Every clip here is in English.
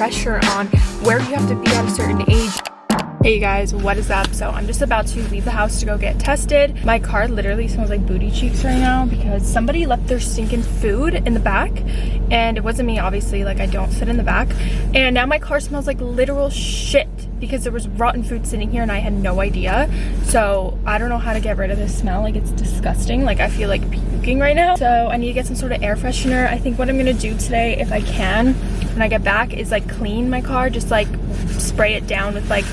pressure on where you have to be at a certain age Hey guys, what is up? So I'm just about to leave the house to go get tested. My car literally smells like booty cheeks right now because somebody left their stinking food in the back and it wasn't me obviously, like I don't sit in the back. And now my car smells like literal shit because there was rotten food sitting here and I had no idea. So I don't know how to get rid of this smell. Like it's disgusting. Like I feel like right now. So I need to get some sort of air freshener. I think what I'm gonna do today, if I can, when I get back is like clean my car, just like spray it down with like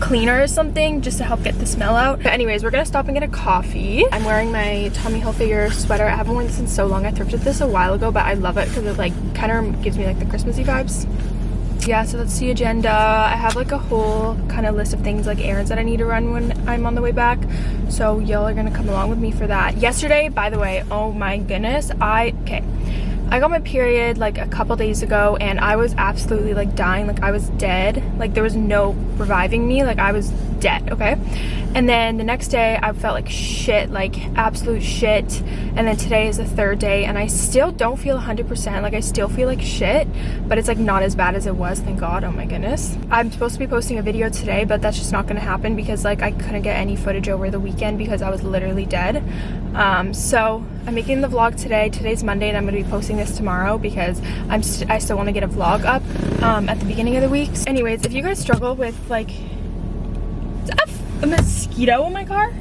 cleaner or something just to help get the smell out. But anyways, we're gonna stop and get a coffee. I'm wearing my Tommy Hilfiger sweater. I haven't worn this in so long. I thrifted this a while ago, but I love it because it like kind of gives me like the Christmassy vibes yeah so that's the agenda. I have like a whole kind of list of things like errands that i need to run when i'm on the way back. So y'all are gonna come along with me for that. Yesterday by the way oh my goodness i okay. I got my period like a couple days ago and I was absolutely like dying. Like I was dead. Like there was no reviving me. Like I was dead okay? And then the next day I felt like shit like absolute shit. And then today is the third day and I still don't feel 100% like I still feel like shit but it's like not as bad as it was thank god. Oh my goodness. I'm supposed to be posting a video today but that's just not gonna happen because like I couldn't get any footage over the weekend because I was literally dead. Um, so I'm making the vlog today. Today's Monday and I'm going to be posting this tomorrow because I'm st I still want to get a vlog up um, at the beginning of the week. Anyways, if you guys struggle with like a mosquito in my car?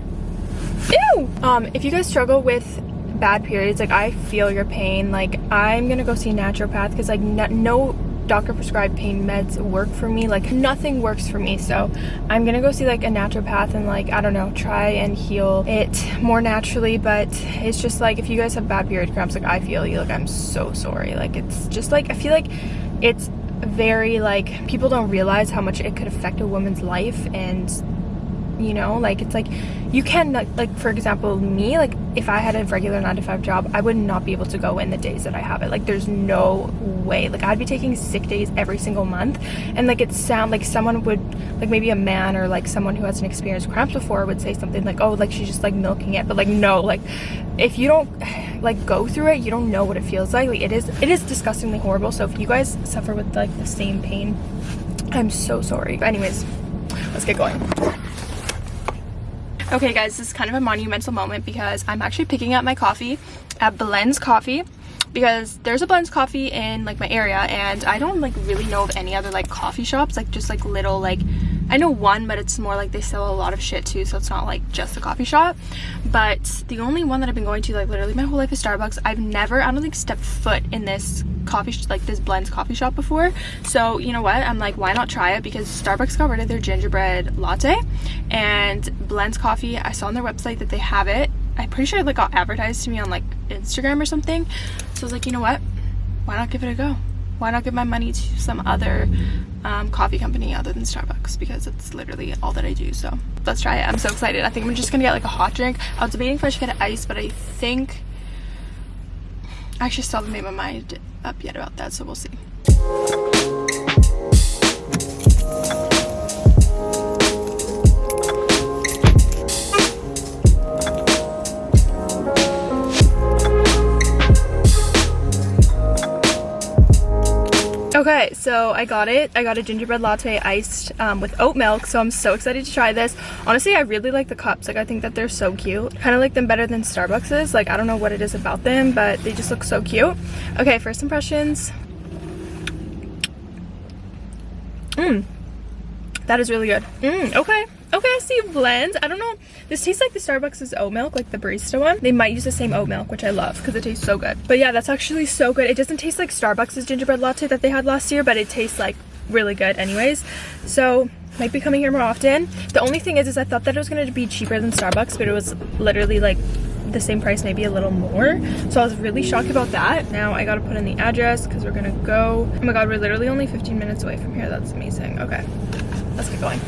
Ew! Um, if you guys struggle with bad periods, like I feel your pain, like I'm gonna go see a naturopath because like no doctor prescribed pain meds work for me. Like nothing works for me. So i'm gonna go see like a naturopath and like i don't know try and heal it more naturally. But it's just like if you guys have bad period cramps like i feel you. Like i'm so sorry. Like it's just like i feel like it's very like people don't realize how much it could affect a woman's life and you know like it's like you can like for example me like if i had a regular nine to five job i would not be able to go in the days that i have it. Like there's no way. Like i'd be taking sick days every single month. And like it sound like someone would like maybe a man or like someone who hasn't experienced cramps before would say something like oh like she's just like milking it. But like no like if you don't like go through it you don't know what it feels like. Like it is it is disgustingly horrible. So if you guys suffer with like the same pain i'm so sorry. But anyways let's get going Okay guys, this is kind of a monumental moment because I'm actually picking up my coffee at Blends Coffee because there's a Blends Coffee in like my area and I don't like really know of any other like coffee shops like just like little like I know one but it's more like they sell a lot of shit too so it's not like just a coffee shop. But the only one that I've been going to like literally my whole life is Starbucks. I've never I don't think stepped foot in this coffee like this blends coffee shop before. So you know what? I'm like why not try it? Because starbucks got rid of their gingerbread latte and blends coffee i saw on their website that they have it. I'm pretty sure it like got advertised to me on like instagram or something. So i was like you know what? Why not give it a go why not give my money to some other um, coffee company other than Starbucks? Because it's literally all that I do so let's try it. I'm so excited. I think I'm just gonna get like a hot drink. I was debating if I should get ice but I think I actually still haven't made my mind up yet about that, so we'll see. Okay, so I got it. I got a gingerbread latte iced um, with oat milk, so I'm so excited to try this. Honestly, I really like the cups. Like, I think that they're so cute. Kind of like them better than Starbucks's. Like, I don't know what it is about them, but they just look so cute. Okay, first impressions. Mmm. That is really good. Mmm, okay. Okay, I see blends. I don't know. This tastes like the Starbucks' oat milk, like the barista one. They might use the same oat milk, which I love because it tastes so good. But yeah, that's actually so good. It doesn't taste like Starbucks' gingerbread latte that they had last year, but it tastes like really good anyways. So might be coming here more often. The only thing is, is I thought that it was going to be cheaper than Starbucks, but it was literally like the same price, maybe a little more. So I was really shocked about that. Now I gotta put in the address because we're gonna go. Oh my god, we're literally only 15 minutes away from here. That's amazing. Okay, let's get going.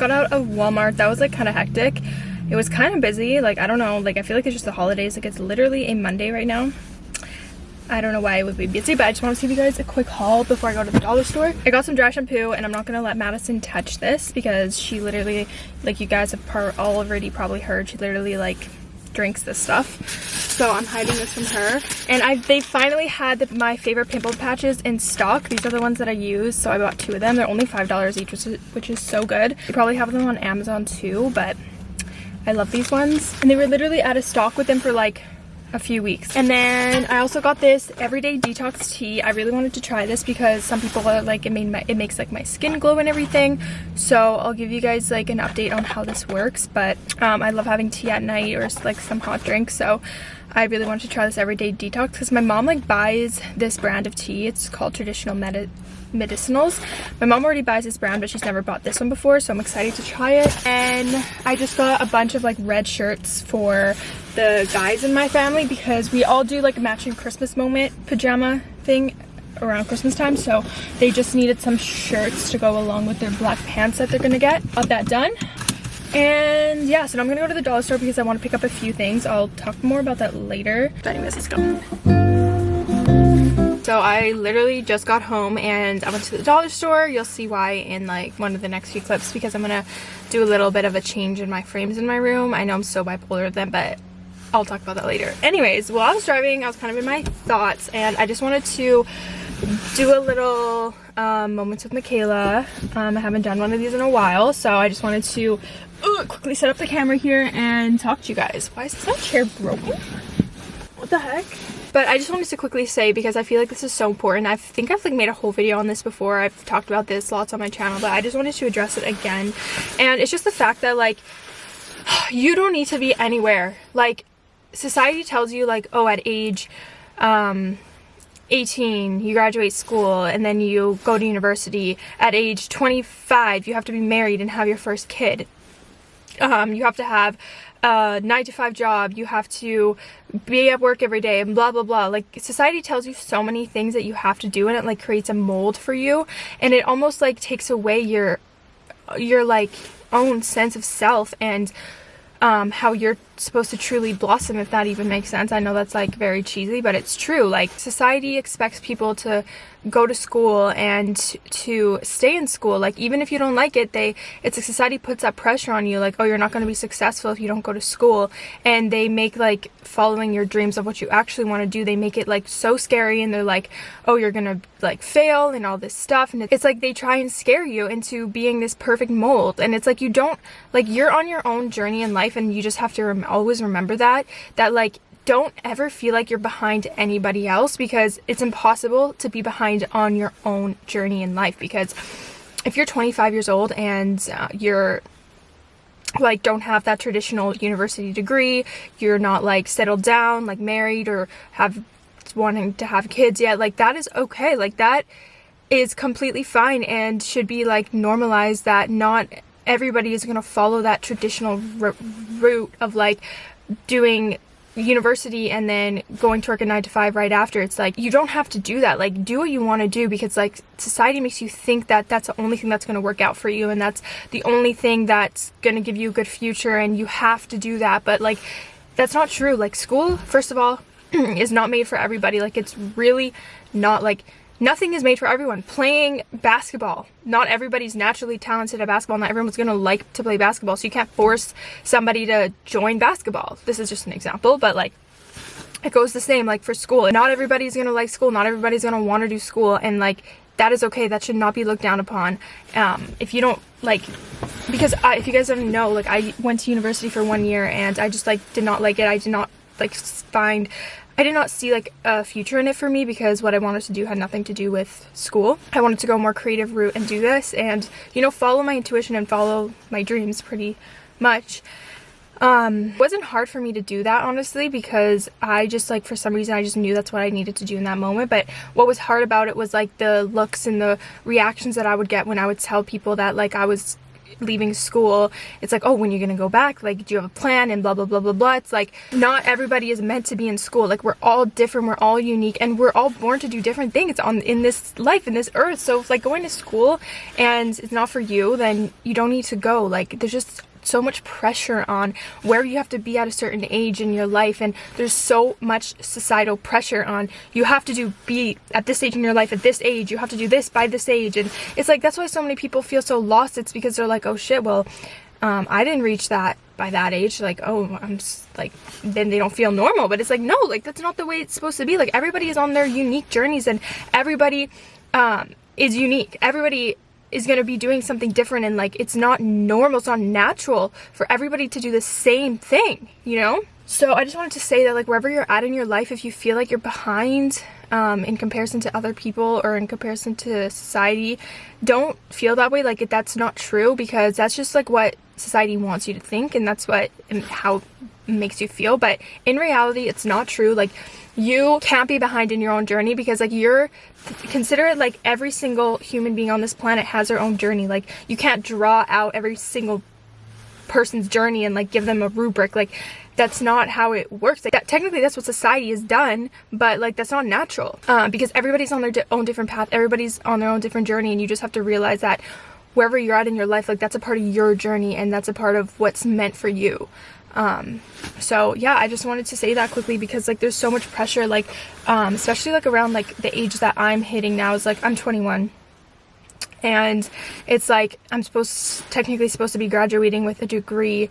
Got out of Walmart. That was like kind of hectic. it was kind of busy like I don't know like I feel like it's just the holidays like it's literally a Monday right now I don't know why it would be busy, but I just want to give you guys a quick haul before I go to the dollar store. I got some dry shampoo and I'm not going to let Madison touch this because she literally, like you guys have already probably heard, she literally like drinks this stuff. So I'm hiding this from her. And I they finally had the, my favorite pimple patches in stock. These are the ones that I use. So I bought two of them. They're only $5 each, which is, which is so good. You probably have them on Amazon too, but I love these ones. And they were literally out of stock with them for like a few weeks. And then I also got this everyday detox tea. I really wanted to try this because some people are like it made my it makes like my skin glow and everything. So I'll give you guys like an update on how this works. But um, I love having tea at night or like some hot drinks. So I really wanted to try this everyday detox because my mom like buys this brand of tea. It's called traditional Medi medicinals. My mom already buys this brand, but she's never bought this one before, so I'm excited to try it. And I just got a bunch of like red shirts for the guys in my family because we all do like a matching Christmas moment pajama thing around Christmas time so they just needed some shirts to go along with their black pants that they're gonna get. Got that done. And yeah, so I'm gonna go to the dollar store because I want to pick up a few things. I'll talk more about that later. But anyways, let's go. So I literally just got home and I went to the dollar store. You'll see why in like one of the next few clips because I'm gonna do a little bit of a change in my frames in my room. I know I'm so bipolar with them, but I'll talk about that later. Anyways, while I was driving, I was kind of in my thoughts and I just wanted to do a little um, moments with Michaela. Um, I haven't done one of these in a while, so I just wanted to quickly set up the camera here and talk to you guys. Why is this chair broken? What the heck? But I just wanted to quickly say because I feel like this is so important. I think I've like made a whole video on this before. I've talked about this lots on my channel, but I just wanted to address it again. And it's just the fact that like you don't need to be anywhere. Like society tells you like, oh, at age um 18 you graduate school and then you go to university. At age 25 you have to be married and have your first kid. Um, you have to have a nine to five job, you have to be at work every day and blah blah blah. Like society tells you so many things that you have to do and it like creates a mold for you. And it almost like takes away your your like own sense of self and um, how you're supposed to truly blossom if that even makes sense. I know that's like very cheesy, but it's true. Like society expects people to go to school and to stay in school like even if you don't like it they it's like society puts that pressure on you like oh you're not going to be successful if you don't go to school and they make like following your dreams of what you actually want to do they make it like so scary and they're like oh you're gonna like fail and all this stuff and it's like they try and scare you into being this perfect mold and it's like you don't like you're on your own journey in life and you just have to rem always remember that that like don't ever feel like you're behind anybody else because it's impossible to be behind on your own journey in life because if you're 25 years old and uh, you're like don't have that traditional university degree you're not like settled down like married or have wanting to have kids yet like that is okay. Like that is completely fine and should be like normalized that not everybody is going to follow that traditional route of like doing university and then going to work a nine to five right after. It's like you don't have to do that. Like do what you want to do because like society makes you think that that's the only thing that's going to work out for you and that's the only thing that's going to give you a good future and you have to do that. But like that's not true. Like school first of all is not made for everybody. Like it's really not like nothing is made for everyone. Playing basketball, not everybody's naturally talented at basketball. Not everyone's gonna like to play basketball, so you can't force somebody to join basketball. This is just an example, but like it goes the same like for school. Not everybody's gonna like school, not everybody's gonna wanna do school, and like that is okay. That should not be looked down upon. Um, if you don't like, because I, if you guys don't know, like I went to university for one year and I just like did not like it. I did not like find I did not see like a future in it for me because what I wanted to do had nothing to do with school. I wanted to go a more creative route and do this and, you know, follow my intuition and follow my dreams pretty much. Um, wasn't hard for me to do that honestly because I just like for some reason I just knew that's what I needed to do in that moment but what was hard about it was like the looks and the reactions that I would get when I would tell people that like I was leaving school it's like oh when you're gonna go back like do you have a plan and blah blah blah blah blah. It's like not everybody is meant to be in school. Like we're all different we're all unique and we're all born to do different things on in this life in this earth. So if like going to school and it's not for you then you don't need to go. Like there's just so much pressure on where you have to be at a certain age in your life and there's so much societal pressure on you have to do be at this stage in your life at this age you have to do this by this age. And it's like that's why so many people feel so lost. It's because they're like oh shit well um, I didn't reach that by that age. Like oh I'm just, like then they don't feel normal. But it's like no like that's not the way it's supposed to be. Like everybody is on their unique journeys and everybody um, is unique. Everybody is going to be doing something different and like it's not normal it's not natural for everybody to do the same thing you know? So i just wanted to say that like wherever you're at in your life if you feel like you're behind um, in comparison to other people or in comparison to society don't feel that way like that's not true because that's just like what society wants you to think and that's what and how makes you feel but in reality it's not true. Like you can't be behind in your own journey because like you're consider it like every single human being on this planet has their own journey. Like you can't draw out every single person's journey and like give them a rubric. Like that's not how it works. Like that technically that's what society has done but like that's not natural uh, because everybody's on their di own different path. Everybody's on their own different journey and you just have to realize that wherever you're at in your life like that's a part of your journey and that's a part of what's meant for you um so yeah i just wanted to say that quickly because like there's so much pressure like um especially like around like the age that i'm hitting now is like i'm 21 and it's like i'm supposed technically supposed to be graduating with a degree.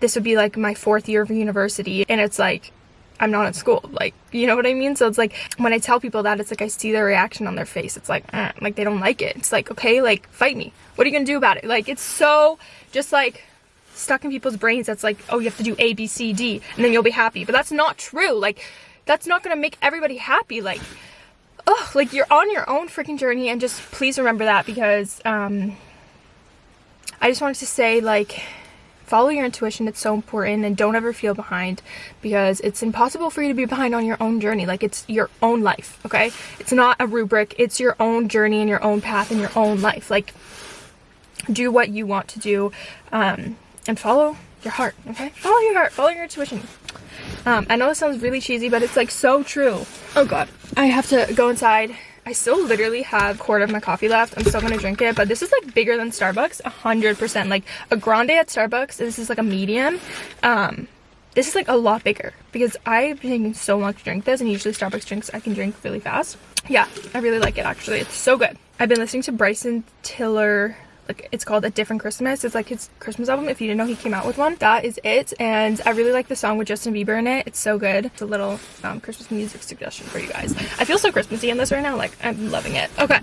This would be like my fourth year of university and it's like I'm not in school like you know what I mean? So it's like when I tell people that it's like I see their reaction on their face. It's like eh, like they don't like it. It's like okay like fight me. What are you gonna do about it? Like it's so just like stuck in people's brains that's like, oh, you have to do A, B, C, D, and then you'll be happy. But that's not true. Like, that's not gonna make everybody happy. Like, oh, like you're on your own freaking journey, and just please remember that because um, I just wanted to say, like, follow your intuition it's so important and don't ever feel behind because it's impossible for you to be behind on your own journey like it's your own life okay it's not a rubric it's your own journey and your own path and your own life like do what you want to do um and follow your heart, okay? Follow your heart, follow your intuition. Um, I know this sounds really cheesy, but it's like so true. Oh god. I have to go inside. I still literally have a quarter of my coffee left. I'm still gonna drink it, but this is like bigger than Starbucks, 100%. Like a grande at Starbucks, this is like a medium. Um, this is like a lot bigger because I've been taking so long to drink this and usually Starbucks drinks I can drink really fast. Yeah, I really like it actually. It's so good. I've been listening to Bryson Tiller like it's called a different christmas. It's like his christmas album. If you didn't know he came out with one. That is it. And i really like the song with justin bieber in it. It's so good. It's a little um, christmas music suggestion for you guys. I feel so christmassy in this right now. Like i'm loving it. Okay.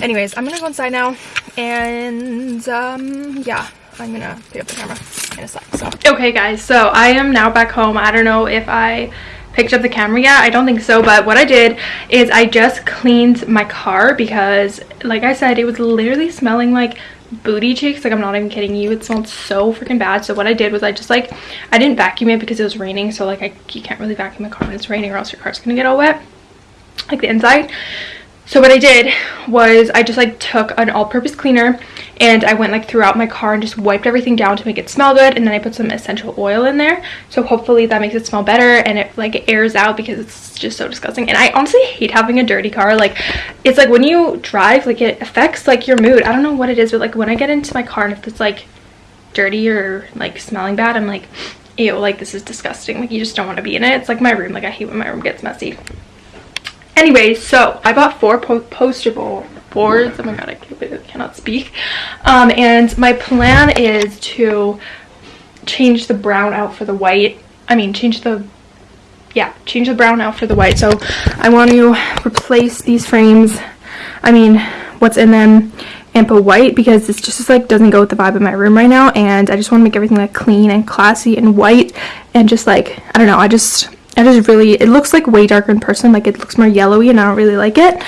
Anyways i'm gonna go inside now. And um yeah. I'm gonna pick up the camera in a sec so. Okay guys. So i am now back home. I don't know if i picked up the camera. Yet i don't think so but what i did is i just cleaned my car because like i said it was literally smelling like booty cheeks. Like i'm not even kidding you. It smelled so freaking bad. So what i did was i just like i didn't vacuum it because it was raining. So like I, you can't really vacuum a car when it's raining or else your car's gonna get all wet. Like the inside. So what I did was I just like took an all-purpose cleaner and I went like throughout my car and just wiped everything down to make it smell good and then I put some essential oil in there. So hopefully that makes it smell better and it like airs out because it's just so disgusting. And I honestly hate having a dirty car. Like it's like when you drive like it affects like your mood. I don't know what it is but like when I get into my car and if it's like dirty or like smelling bad I'm like ew like this is disgusting. Like you just don't want to be in it. It's like my room. Like I hate when my room gets messy. Anyways so i bought four po poster boards. Oh my god i cannot speak. Um, and my plan is to change the brown out for the white. I mean change the yeah change the brown out for the white. So i want to replace these frames i mean what's in them and put white because this just like doesn't go with the vibe of my room right now. And i just want to make everything like clean and classy and white and just like i don't know i just I just really it looks like way darker in person. Like it looks more yellowy and i don't really like it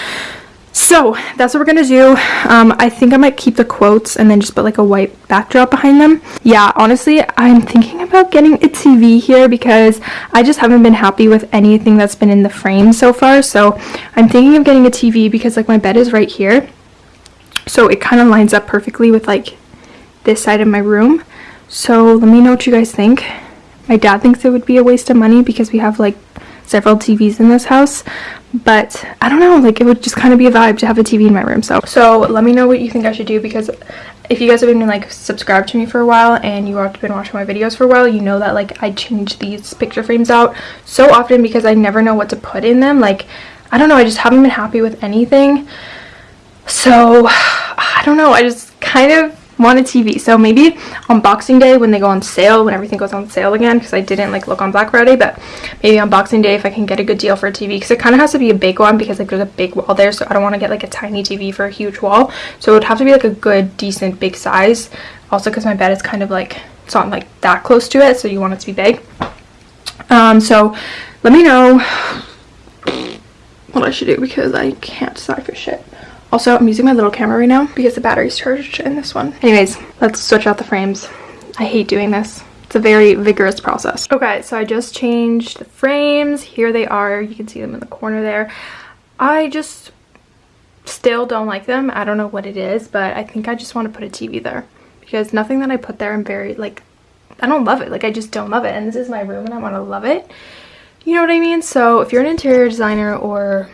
so that's what we're gonna do. Um, i think i might keep the quotes and then just put like a white backdrop behind them. Yeah honestly i'm thinking about getting a tv here because i just haven't been happy with anything that's been in the frame so far. So i'm thinking of getting a tv because like my bed is right here. So it kind of lines up perfectly with like this side of my room. So let me know what you guys think. My dad thinks it would be a waste of money because we have like several TVs in this house but I don't know like it would just kind of be a vibe to have a TV in my room. So so let me know what you think I should do because if you guys have been like subscribed to me for a while and you have been watching my videos for a while you know that like i change these picture frames out so often because i never know what to put in them. Like i don't know i just haven't been happy with anything. So i don't know i just kind of want a TV. So maybe on Boxing Day when they go on sale, when everything goes on sale again, because I didn't like look on Black Friday, but maybe on Boxing Day if I can get a good deal for a TV, because it kind of has to be a big one because like there's a big wall there, so I don't want to get like a tiny TV for a huge wall. So it would have to be like a good, decent, big size. Also because my bed is kind of like, it's not like that close to it, so you want it to be big. Um, so let me know what I should do because I can't decide for shit. Also, I'm using my little camera right now because the battery's charged in this one. Anyways, let's switch out the frames. I hate doing this. It's a very vigorous process. Okay, so I just changed the frames. Here they are. You can see them in the corner there. I just still don't like them. I don't know what it is, but I think I just want to put a TV there because nothing that I put there I'm very like I don't love it. Like I just don't love it. And this is my room and I want to love it. You know what I mean? So if you're an interior designer or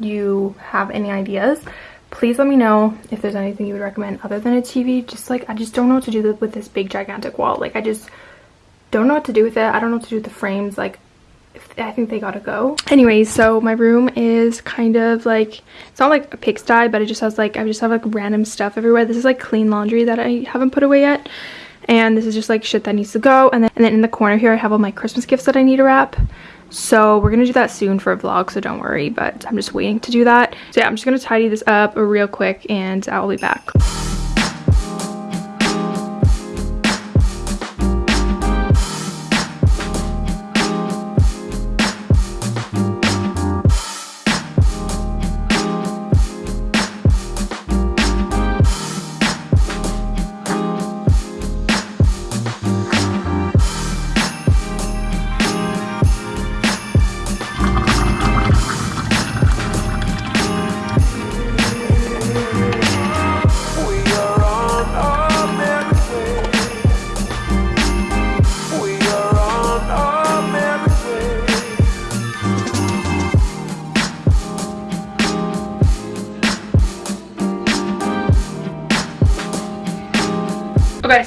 you have any ideas please let me know if there's anything you would recommend other than a tv just like i just don't know what to do with this big gigantic wall like i just don't know what to do with it i don't know what to do with the frames like I think they gotta go. Anyways, so my room is kind of like, it's not like a pigsty, but it just has like, I just have like random stuff everywhere. This is like clean laundry that I haven't put away yet. And this is just like shit that needs to go. And then, and then in the corner here, I have all my Christmas gifts that I need to wrap. So we're going to do that soon for a vlog, so don't worry, but I'm just waiting to do that. So yeah, I'm just going to tidy this up real quick and I'll be back.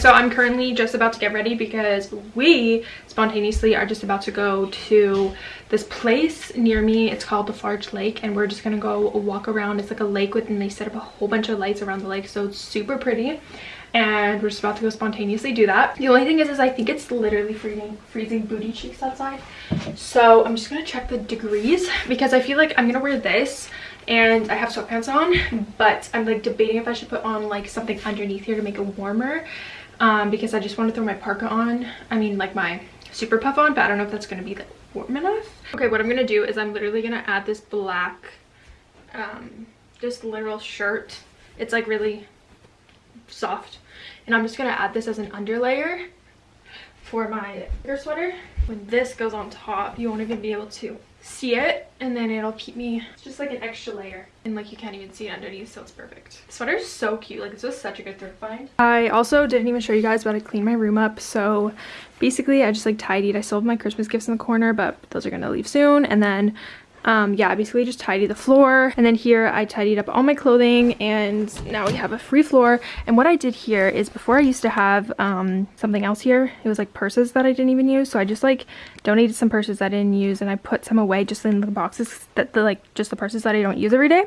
So I'm currently just about to get ready because we spontaneously are just about to go to this place near me. It's called the Farge Lake and we're just gonna go walk around. It's like a lake with and they set up a whole bunch of lights around the lake so it's super pretty and we're just about to go spontaneously do that. The only thing is, is I think it's literally freezing, freezing booty cheeks outside. So I'm just gonna check the degrees because I feel like I'm gonna wear this and I have sweatpants on but I'm like debating if I should put on like something underneath here to make it warmer um, because I just want to throw my parka on I mean like my super puff on but I don't know if that's going to be like, warm enough. Okay what I'm gonna do is I'm literally gonna add this black um, just literal shirt. It's like really soft. And I'm just gonna add this as an underlayer for my sweater. When this goes on top you won't even be able to see it and then it'll keep me it's just like an extra layer and like you can't even see it underneath so it's perfect. The sweater is so cute like this was such a good thrift find. I also didn't even show you guys but i cleaned my room up so basically i just like tidied. I still have my christmas gifts in the corner but those are gonna leave soon and then um, yeah, basically just tidy the floor. And then here I tidied up all my clothing and now we have a free floor. And what I did here is before I used to have um, something else here. It was like purses that I didn't even use. So I just like donated some purses that I didn't use and I put some away just in the boxes that the like just the purses that I don't use every day.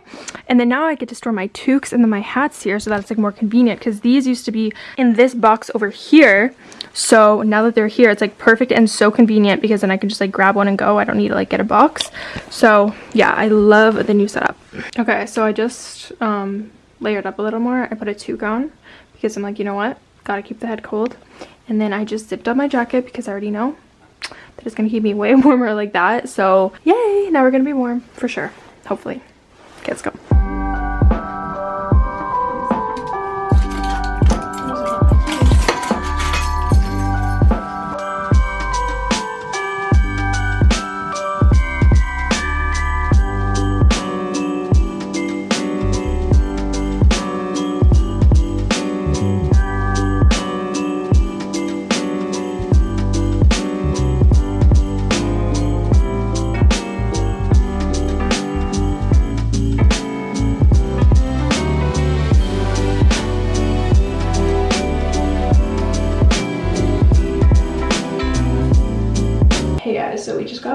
And then now I get to store my toques and then my hats here so that's like more convenient because these used to be in this box over here. So now that they're here, it's like perfect and so convenient because then I can just like grab one and go. I don't need to like get a box. So yeah, I love the new setup. Okay, so I just um, layered up a little more. I put a toque on because I'm like, you know what? Gotta keep the head cold. And then I just zipped up my jacket because I already know that it's gonna keep me way warmer like that. So yay, now we're gonna be warm for sure, hopefully. Okay, let's go.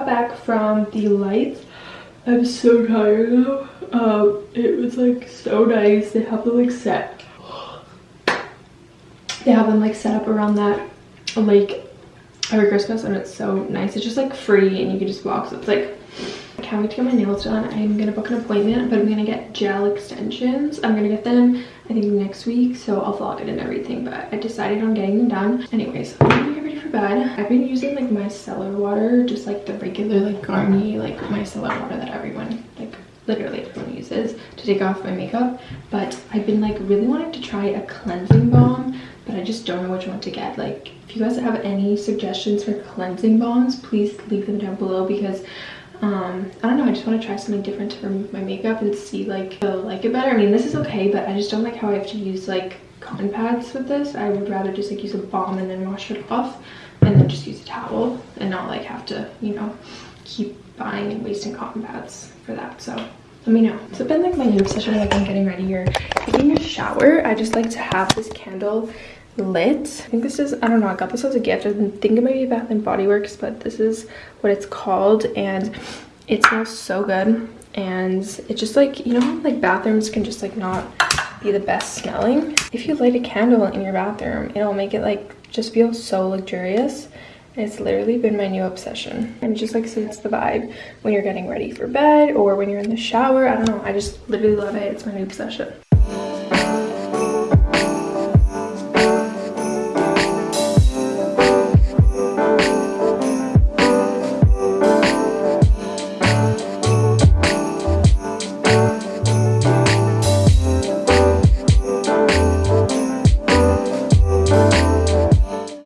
Back from the lights. I'm so tired though. Um, it was like so nice. They have them like set. They have them like set up around that lake every Christmas and it's so nice. It's just like free and you can just walk. So it's like can't wait to get my nails done. I'm gonna book an appointment, but I'm gonna get gel extensions. I'm gonna get them, I think, next week, so I'll vlog it and everything, but I decided on getting them done. Anyways, I'm gonna get ready for bed. I've been using, like, micellar water, just, like, the regular, like, Garnier, like, micellar water that everyone, like, literally everyone uses to take off my makeup, but I've been, like, really wanting to try a cleansing balm, but I just don't know which one to get. Like, if you guys have any suggestions for cleansing balms, please leave them down below because um i don't know i just want to try something different to remove my makeup and see like i'll like it better. I mean this is okay but i just don't like how i have to use like cotton pads with this. I would rather just like use a balm and then wash it off and then just use a towel and not like have to you know keep buying and wasting cotton pads for that so let me know. So it's been like my new obsession like i'm getting ready or taking a shower i just like to have this candle lit. I think this is i don't know i got this as a gift. I think it might be bath and body works but this is what it's called and it smells so good. And it's just like you know like bathrooms can just like not be the best smelling? If you light a candle in your bathroom it'll make it like just feel so luxurious. It's literally been my new obsession. And it just like suits the vibe when you're getting ready for bed or when you're in the shower i don't know i just literally love it. It's my new obsession